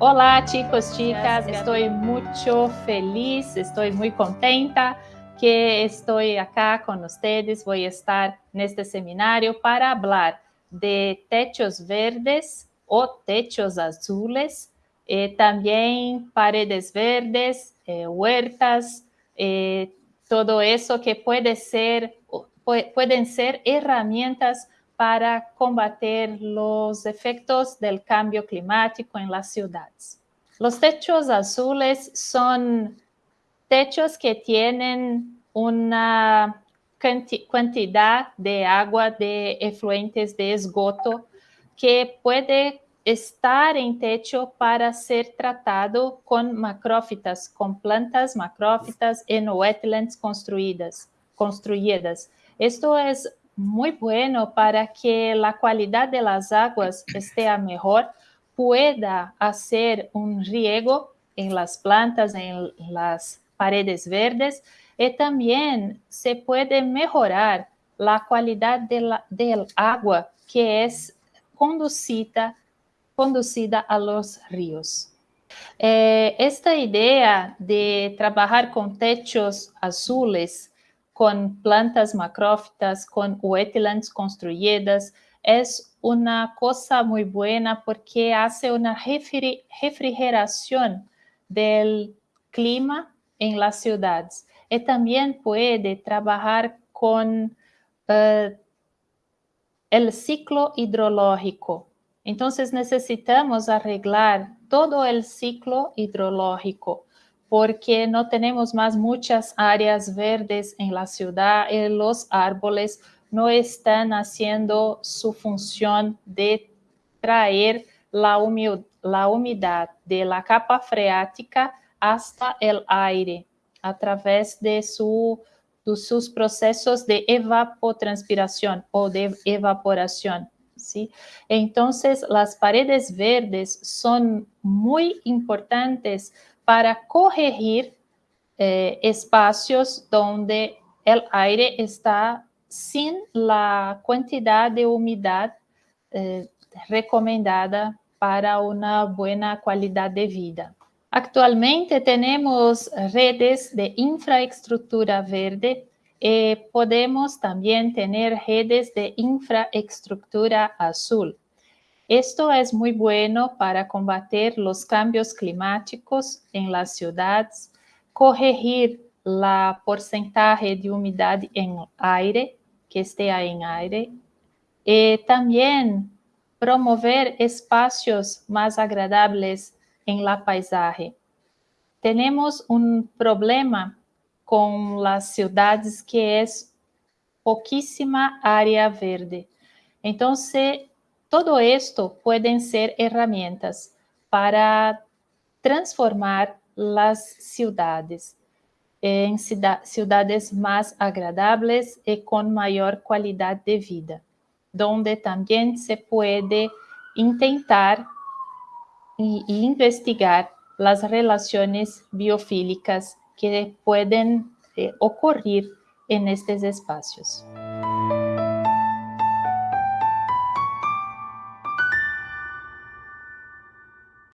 Olá, chicos, chicas. Estou muito feliz, estou muito contenta que estou aqui com vocês. Vou estar neste seminário para falar de techos verdes ou techos azules, eh, e também paredes verdes, eh, huertas, eh, todo isso que pode ser, podem ser ferramentas para combater los efectos del cambio climático en las ciudades. Los techos azules son techos que tienen una cantidad de agua de efluentes de esgoto que puede estar en techo para ser tratado con macrófitas, con plantas macrófitas en wetlands construidas. construidas. Esto es muy bueno para que la calidad de las aguas esté mejor, pueda hacer un riego en las plantas, en las paredes verdes, y también se puede mejorar la calidad de la, del agua que es conducida, conducida a los ríos. Eh, esta idea de trabajar con techos azules con plantas macrófitas, con wetlands construidas, es una cosa muy buena porque hace una refrigeración del clima en las ciudades. Y también puede trabajar con uh, el ciclo hidrológico. Entonces necesitamos arreglar todo el ciclo hidrológico porque no tenemos más muchas áreas verdes en la ciudad y los árboles no están haciendo su función de traer la, humedad de la capa freática hasta el aire a través de, de sus procesos de evapotranspiración o de evaporación. ¿sí? Entonces, las paredes verdes son muy importantes para corrigir eh, espaços onde o ar está sem a quantidade de umidade eh, recomendada para uma boa qualidade de vida. Actualmente temos redes de infraestrutura verde e podemos também ter redes de infraestrutura azul. Esto es muy bueno para combater los cambios climáticos en las ciudades, corregir la porcentaje de humedad en aire, que esté en aire, y también promover espacios más agradables en la paisaje. Tenemos un problema con las ciudades que es poquísima área verde. Entonces, todo esto pueden ser herramientas para transformar las ciudades en ciudades más agradables y con mayor calidad de vida, donde también se puede intentar e investigar las relaciones biofílicas que pueden eh, ocurrir en estos espacios.